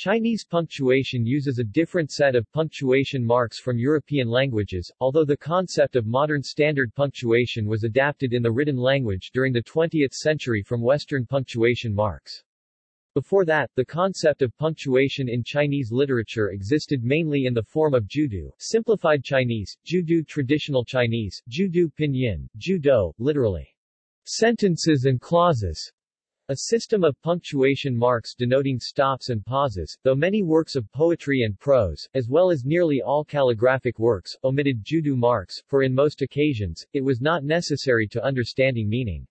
Chinese punctuation uses a different set of punctuation marks from European languages, although the concept of modern standard punctuation was adapted in the written language during the 20th century from Western punctuation marks. Before that, the concept of punctuation in Chinese literature existed mainly in the form of Judu, simplified Chinese, Judu traditional Chinese, Judu pinyin, Judo, literally, sentences and clauses, a system of punctuation marks denoting stops and pauses, though many works of poetry and prose, as well as nearly all calligraphic works, omitted judo marks, for in most occasions, it was not necessary to understanding meaning.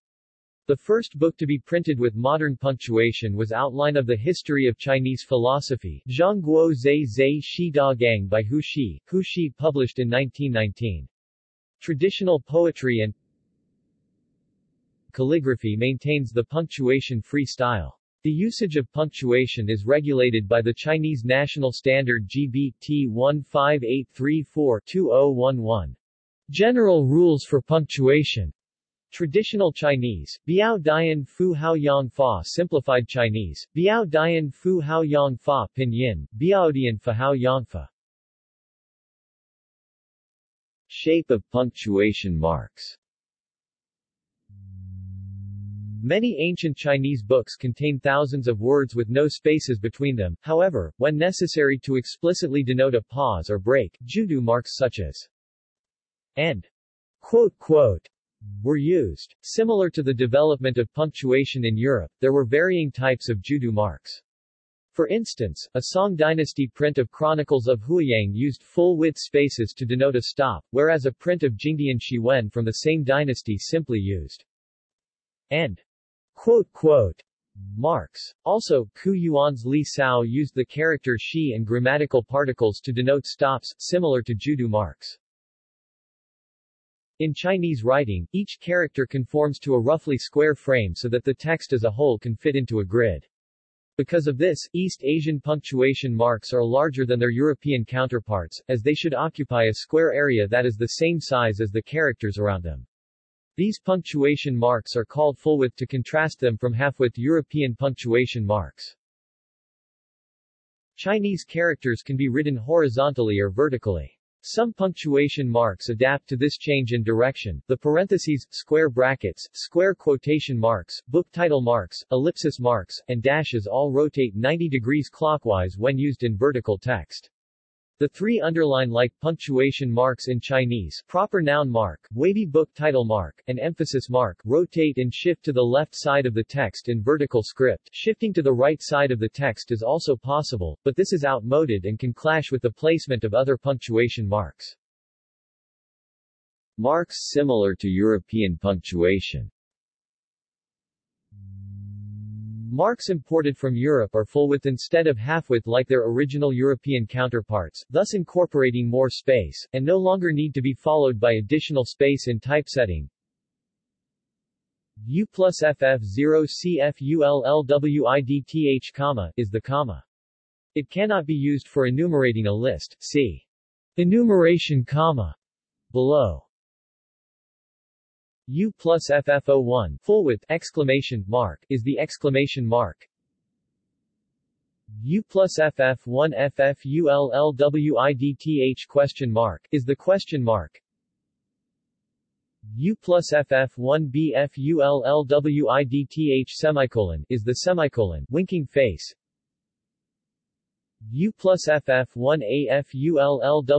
The first book to be printed with modern punctuation was Outline of the History of Chinese Philosophy, Zhangguo Zhe Zhe Shi Da Gang by Hu Shi, Hu Shi published in 1919. Traditional poetry and calligraphy maintains the punctuation-free style. The usage of punctuation is regulated by the Chinese National Standard GBT 15834-2011. General Rules for Punctuation. Traditional Chinese, Biao Dian Fu Hao Yang Fa. Simplified Chinese, Biao Dian Fu Hao Yang Fa. Pinyin, Biao Dian Fa Hao Yang Fa. Shape of punctuation marks Many ancient Chinese books contain thousands of words with no spaces between them, however, when necessary to explicitly denote a pause or break, judo marks such as and quote quote were used. Similar to the development of punctuation in Europe, there were varying types of judo marks. For instance, a Song dynasty print of Chronicles of Huayang used full-width spaces to denote a stop, whereas a print of Jingdian Shiwen from the same dynasty simply used and quote, quote, marks. Also, Qu Yuan's Li Sao used the character shi and grammatical particles to denote stops, similar to judo marks. In Chinese writing, each character conforms to a roughly square frame so that the text as a whole can fit into a grid. Because of this, East Asian punctuation marks are larger than their European counterparts, as they should occupy a square area that is the same size as the characters around them. These punctuation marks are called fullwidth to contrast them from halfwidth European punctuation marks. Chinese characters can be written horizontally or vertically. Some punctuation marks adapt to this change in direction. The parentheses, square brackets, square quotation marks, book title marks, ellipsis marks, and dashes all rotate 90 degrees clockwise when used in vertical text. The three underline-like punctuation marks in Chinese proper noun mark, wavy book title mark, and emphasis mark rotate and shift to the left side of the text in vertical script. Shifting to the right side of the text is also possible, but this is outmoded and can clash with the placement of other punctuation marks. Marks similar to European punctuation Marks imported from Europe are full-width instead of half-width like their original European counterparts, thus incorporating more space, and no longer need to be followed by additional space in typesetting. U plus FF 0 CFULLWIDTH, comma, is the comma. It cannot be used for enumerating a list, see enumeration comma below. U plus FF01 full width exclamation mark is the exclamation mark. U plus FF1 FFULLWIDTH question mark is the question mark. U plus FF1 BFULLWIDTH semicolon is the semicolon winking face. U plus FF1 AFULLWIDTH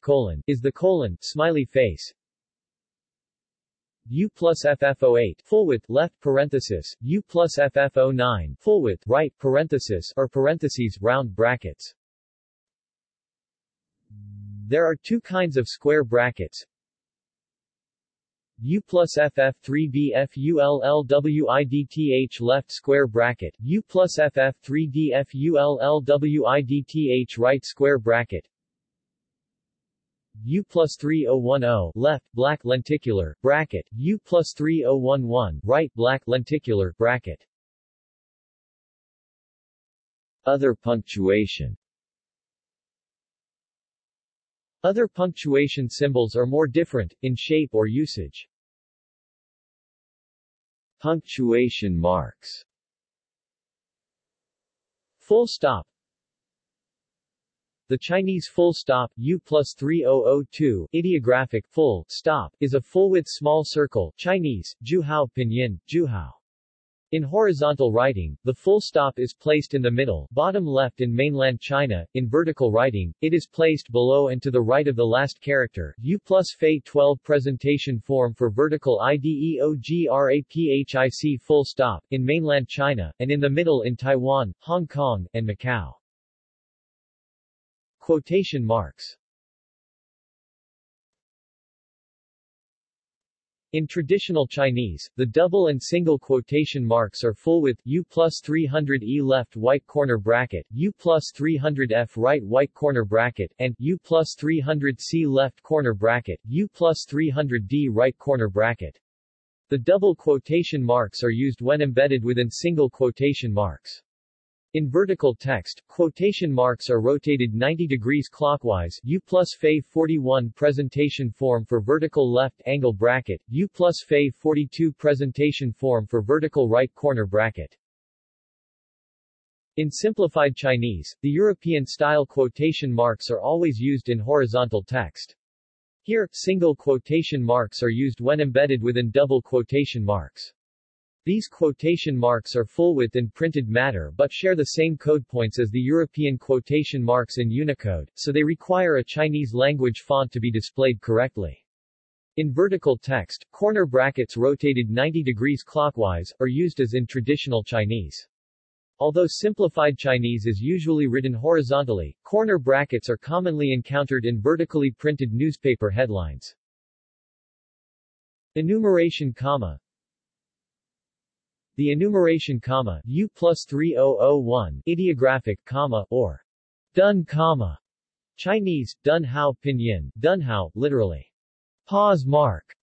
colon is the colon smiley face. U plus FF08 full width left parenthesis, U plus FF09 full width right parenthesis or parentheses round brackets. There are two kinds of square brackets. U plus FF3BFULLWIDTH left square bracket, U plus FF3DFULLWIDTH right square bracket, U plus 3010 left, black lenticular, bracket, U plus 3011 right, black lenticular, bracket. Other punctuation Other punctuation symbols are more different, in shape or usage. Punctuation marks Full stop the Chinese full stop U plus 3002 ideographic full stop is a full-width small circle Chinese, Juhao Pinyin, Juhao. In horizontal writing, the full stop is placed in the middle bottom left in mainland China. In vertical writing, it is placed below and to the right of the last character. U plus Fei 12 presentation form for vertical IDEOGRAPHIC full stop in mainland China, and in the middle in Taiwan, Hong Kong, and Macau. Quotation marks In traditional Chinese, the double and single quotation marks are full with U plus 300E left white corner bracket, U plus 300F right white corner bracket, and U plus 300C left corner bracket, U plus 300D right corner bracket. The double quotation marks are used when embedded within single quotation marks. In vertical text, quotation marks are rotated 90 degrees clockwise U plus Fe 41 presentation form for vertical left angle bracket, U plus Fe 42 presentation form for vertical right corner bracket. In simplified Chinese, the European-style quotation marks are always used in horizontal text. Here, single quotation marks are used when embedded within double quotation marks. These quotation marks are full-width in printed matter but share the same code points as the European quotation marks in Unicode, so they require a Chinese language font to be displayed correctly. In vertical text, corner brackets rotated 90 degrees clockwise, are used as in traditional Chinese. Although simplified Chinese is usually written horizontally, corner brackets are commonly encountered in vertically printed newspaper headlines. Enumeration comma the enumeration comma U plus 3001 ideographic comma or dun comma Chinese, dun hao pinyin, dun hao, literally pause mark,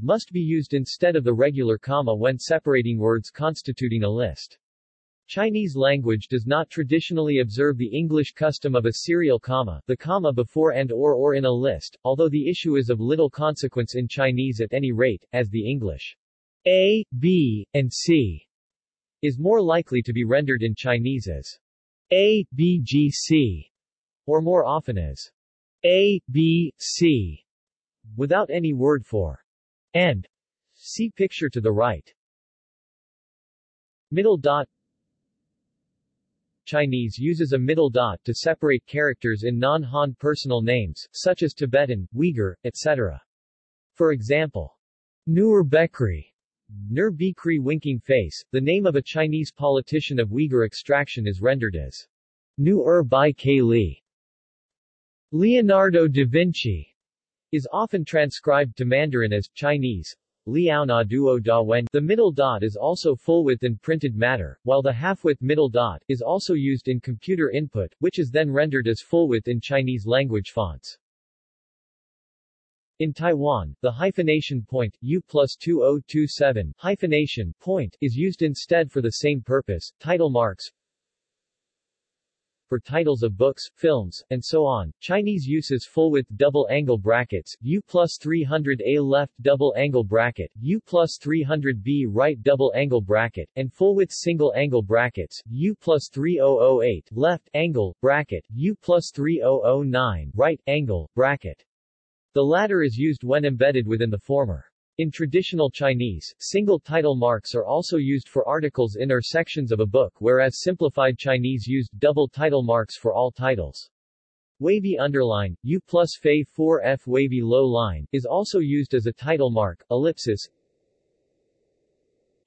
must be used instead of the regular comma when separating words constituting a list. Chinese language does not traditionally observe the English custom of a serial comma, the comma before and or or in a list, although the issue is of little consequence in Chinese at any rate, as the English a, B, and C is more likely to be rendered in Chinese as A, B, G, C, or more often as A, B, C, without any word for and. See picture to the right. Middle dot Chinese uses a middle dot to separate characters in non-Han personal names, such as Tibetan, Uyghur, etc. For example, Nur Bekri Nur Bikri winking face, the name of a Chinese politician of Uyghur extraction is rendered as Nu-er Bai Ke Li. Leonardo da Vinci is often transcribed to Mandarin as Chinese. Liao na duo da wen. The middle dot is also full-width in printed matter, while the half-width middle dot is also used in computer input, which is then rendered as full-width in Chinese language fonts. In Taiwan, the hyphenation point, U plus 2027, hyphenation, point, is used instead for the same purpose. Title marks for titles of books, films, and so on. Chinese uses full-width double-angle brackets, U plus 300A left double-angle bracket, U plus 300B right double-angle bracket, and full-width single-angle brackets, U plus 3008 left angle bracket, U plus 3009 right angle bracket. The latter is used when embedded within the former. In traditional Chinese, single title marks are also used for articles in or sections of a book whereas simplified Chinese used double title marks for all titles. Wavy underline, U plus Fei 4F wavy low line, is also used as a title mark, ellipsis,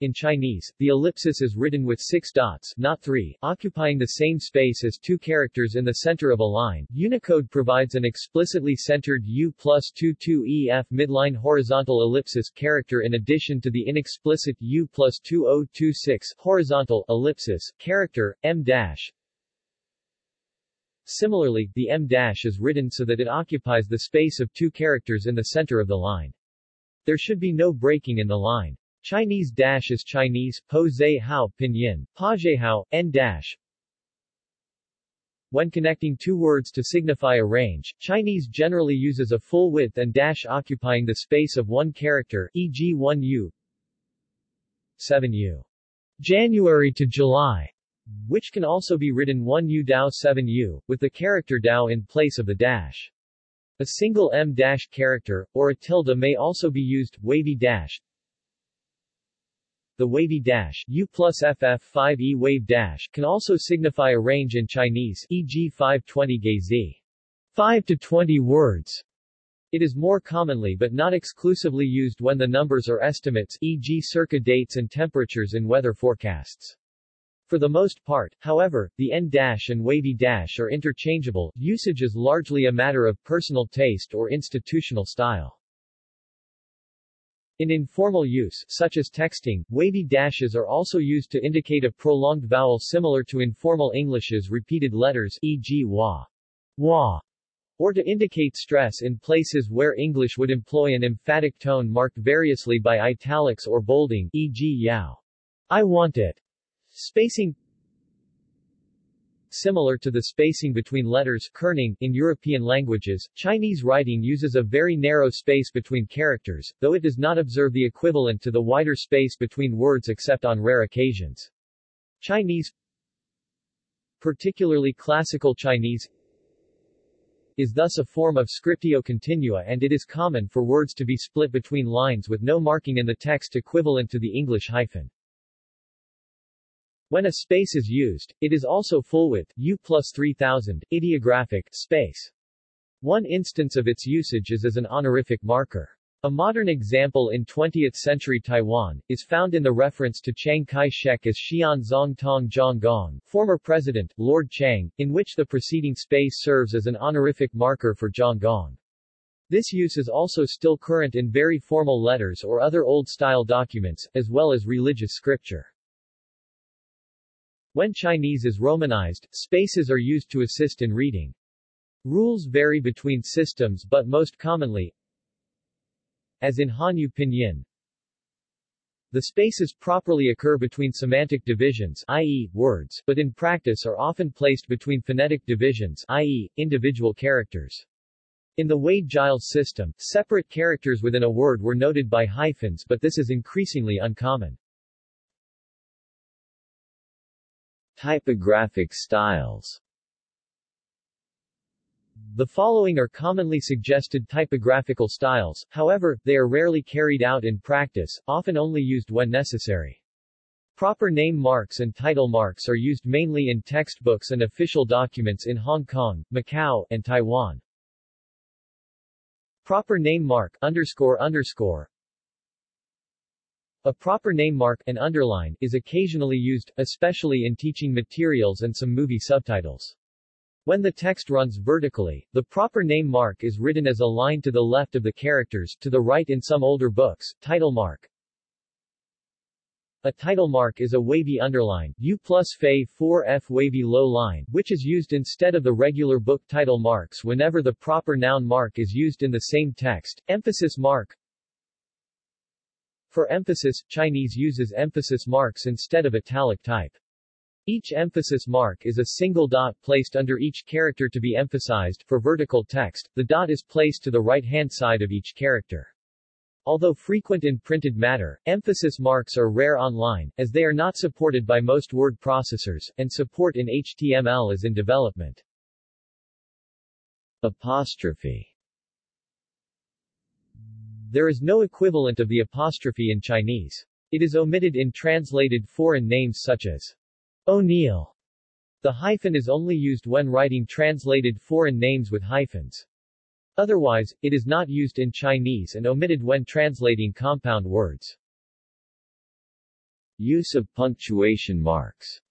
in Chinese, the ellipsis is written with six dots, not three, occupying the same space as two characters in the center of a line. Unicode provides an explicitly centered U plus 22EF midline horizontal ellipsis character in addition to the inexplicit U plus 2026 horizontal ellipsis character, em dash. Similarly, the em dash is written so that it occupies the space of two characters in the center of the line. There should be no breaking in the line. Chinese dash is Chinese, po zai hao pinyin, pa hao, en dash. When connecting two words to signify a range, Chinese generally uses a full width and dash occupying the space of one character, e.g. 1u 7u. January to July which can also be written 1u dao 7u, with the character dao in place of the dash. A single em dash character, or a tilde may also be used, wavy dash. The wavy dash U plus FF5E wave dash can also signify a range in Chinese, e.g. 520 gezi. 5 to 20 words. It is more commonly but not exclusively used when the numbers are estimates e.g. circa dates and temperatures in weather forecasts. For the most part, however, the en-dash and wavy dash are interchangeable, usage is largely a matter of personal taste or institutional style. In informal use, such as texting, wavy dashes are also used to indicate a prolonged vowel similar to informal English's repeated letters e.g. wa, wa, or to indicate stress in places where English would employ an emphatic tone marked variously by italics or bolding, e.g. yao. I want it. Spacing Similar to the spacing between letters kerning in European languages, Chinese writing uses a very narrow space between characters, though it does not observe the equivalent to the wider space between words except on rare occasions. Chinese particularly classical Chinese is thus a form of scriptio continua and it is common for words to be split between lines with no marking in the text equivalent to the English hyphen. When a space is used, it is also full width, U plus 3000, ideographic, space. One instance of its usage is as an honorific marker. A modern example in 20th-century Taiwan, is found in the reference to Chiang Kai-shek as Xian Zong Tong Zhang Gong, former president, Lord Chang, in which the preceding space serves as an honorific marker for Zhang Gong. This use is also still current in very formal letters or other old-style documents, as well as religious scripture. When Chinese is romanized, spaces are used to assist in reading. Rules vary between systems but most commonly, as in Hanyu Pinyin. The spaces properly occur between semantic divisions i.e., words, but in practice are often placed between phonetic divisions i.e., individual characters. In the Wade-Giles system, separate characters within a word were noted by hyphens but this is increasingly uncommon. Typographic styles the following are commonly suggested typographical styles, however, they are rarely carried out in practice, often only used when necessary. Proper name marks and title marks are used mainly in textbooks and official documents in Hong Kong, Macau, and Taiwan. Proper name mark underscore underscore a proper name mark an underline is occasionally used, especially in teaching materials and some movie subtitles. When the text runs vertically, the proper name mark is written as a line to the left of the characters, to the right in some older books, title mark. A title mark is a wavy underline, U plus Fe 4F wavy low line, which is used instead of the regular book title marks whenever the proper noun mark is used in the same text. Emphasis mark For emphasis, Chinese uses emphasis marks instead of italic type. Each emphasis mark is a single dot placed under each character to be emphasized. For vertical text, the dot is placed to the right-hand side of each character. Although frequent in printed matter, emphasis marks are rare online, as they are not supported by most word processors, and support in HTML is in development. Apostrophe There is no equivalent of the apostrophe in Chinese. It is omitted in translated foreign names such as O'Neill. The hyphen is only used when writing translated foreign names with hyphens. Otherwise, it is not used in Chinese and omitted when translating compound words. Use of punctuation marks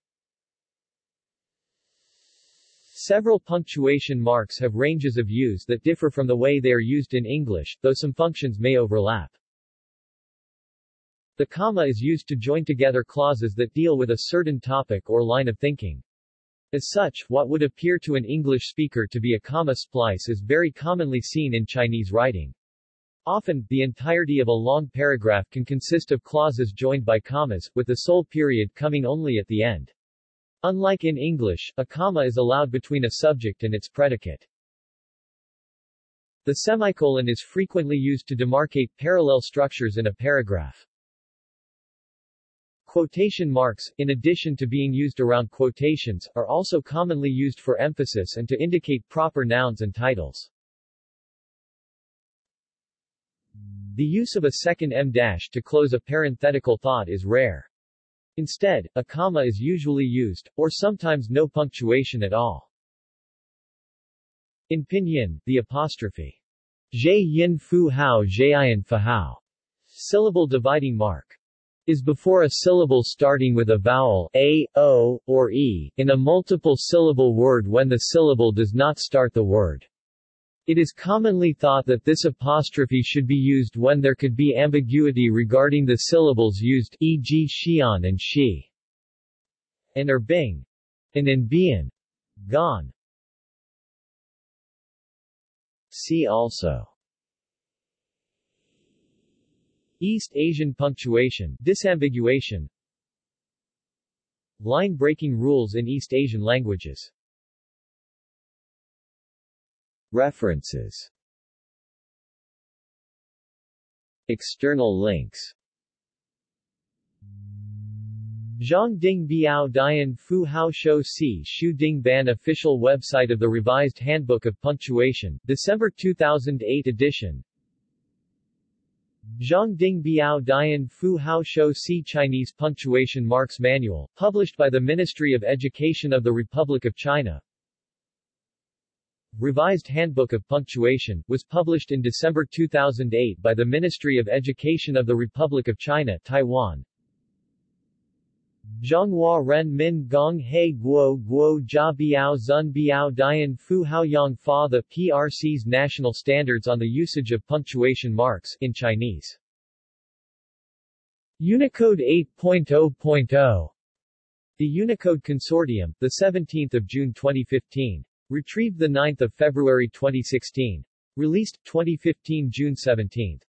Several punctuation marks have ranges of use that differ from the way they are used in English, though some functions may overlap. The comma is used to join together clauses that deal with a certain topic or line of thinking. As such, what would appear to an English speaker to be a comma splice is very commonly seen in Chinese writing. Often, the entirety of a long paragraph can consist of clauses joined by commas, with the sole period coming only at the end. Unlike in English, a comma is allowed between a subject and its predicate. The semicolon is frequently used to demarcate parallel structures in a paragraph. Quotation marks, in addition to being used around quotations, are also commonly used for emphasis and to indicate proper nouns and titles. The use of a second em dash to close a parenthetical thought is rare. Instead, a comma is usually used, or sometimes no punctuation at all. In pinyin, the apostrophe zhe yin fu hao zheyin fa hao syllable dividing mark is before a syllable starting with a vowel a, o, or e, in a multiple syllable word when the syllable does not start the word. It is commonly thought that this apostrophe should be used when there could be ambiguity regarding the syllables used e.g. xian and shi, and er bing, and in bian, gone. See also East Asian punctuation disambiguation Line-breaking rules in East Asian languages References. External links. Zhang Ding Biao Dian Fu Hao Shou Si Shu Ding Ban Official website of the Revised Handbook of Punctuation, December 2008 edition. Zhang Ding Biao Dian Fu Hao Shou Si Chinese Punctuation Marks Manual, published by the Ministry of Education of the Republic of China Revised Handbook of Punctuation, was published in December 2008 by the Ministry of Education of the Republic of China, Taiwan. Zhonghua Ren Min Gong He Guo Guo Jia Biao Zun Biao Dian Fu Hao Yang Fa The PRC's National Standards on the Usage of Punctuation Marks in Chinese. Unicode 8.0.0 The Unicode Consortium, 17 June 2015. Retrieved 9 February 2016. Released, 2015 June 17.